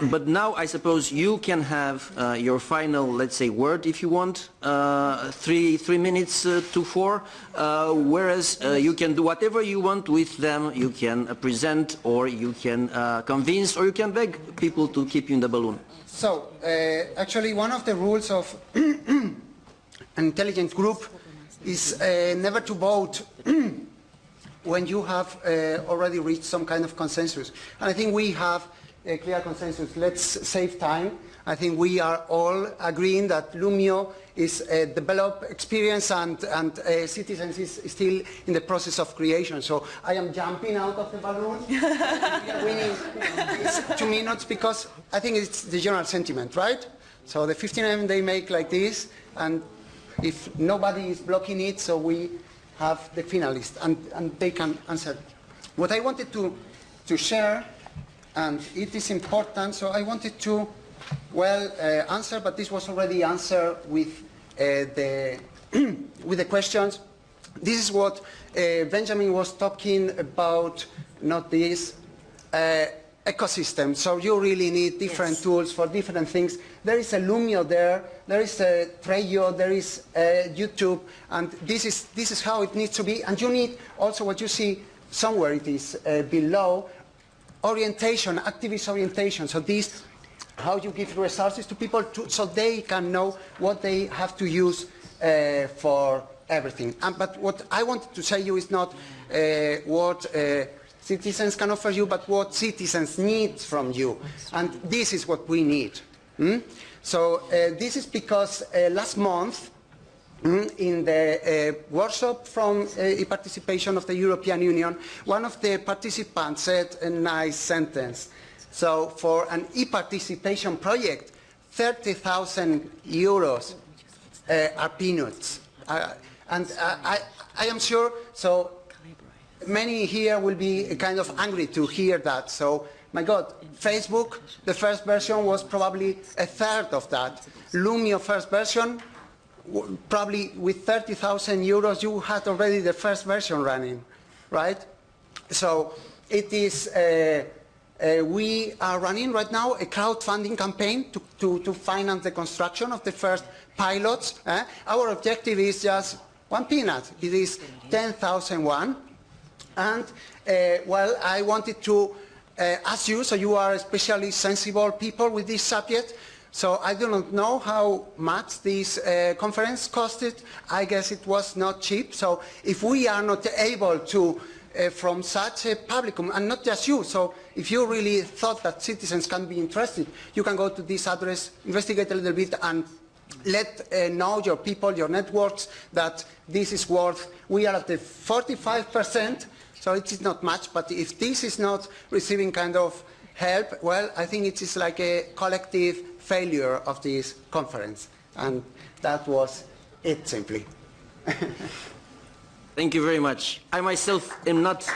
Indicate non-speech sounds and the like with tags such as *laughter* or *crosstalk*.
But now I suppose you can have uh, your final, let's say, word if you want, uh, three, three minutes uh, to four, uh, whereas uh, you can do whatever you want with them, you can uh, present or you can convince or you can beg people to keep you in the balloon. So, actually one of the rules of an *clears throat* intelligence group is never to vote *clears throat* when you have already reached some kind of consensus. And I think we have a clear consensus. Let's save time. I think we are all agreeing that Loomio is a developed experience and, and uh, citizens is still in the process of creation. So I am jumping out of the balloon. *laughs* we these two minutes because I think it's the general sentiment, right? So the 15M they make like this and if nobody is blocking it, so we have the finalists and, and they can answer. What I wanted to, to share and it is important. So I wanted to, well, uh, answer, but this was already answered with uh, the *clears throat* with the questions. This is what uh, Benjamin was talking about. Not this. Uh, ecosystem, so you really need different yes. tools for different things. There is a Loomio there, there is a Trello, there is a YouTube, and this is, this is how it needs to be. And you need also what you see somewhere it is uh, below, orientation, activist orientation. So this, how you give resources to people to, so they can know what they have to use uh, for everything. Um, but what I wanted to say you is not uh, what uh, citizens can offer you, but what citizens need from you. And this is what we need. Hmm? So uh, this is because uh, last month, Mm, in the uh, workshop from uh, participation of the European Union, one of the participants said a nice sentence. So for an e-participation project, 30,000 euros uh, are peanuts. Uh, and I, I am sure, so many here will be kind of angry to hear that. So, my God, Facebook, the first version was probably a third of that. Loomio first version, probably with 30,000 euros you had already the first version running, right? So it is, uh, uh, we are running right now a crowdfunding campaign to, to, to finance the construction of the first pilots. Eh? Our objective is just one peanut. It is 10,001. And, uh, well, I wanted to uh, ask you, so you are especially sensible people with this subject, so I do not know how much this uh, conference costed. I guess it was not cheap. So if we are not able to, uh, from such a publicum, and not just you, so if you really thought that citizens can be interested, you can go to this address, investigate a little bit, and let uh, know your people, your networks, that this is worth, we are at the 45%, so it is not much, but if this is not receiving kind of help, well, I think it is like a collective failure of this conference. And that was it simply. *laughs* Thank you very much. I myself am not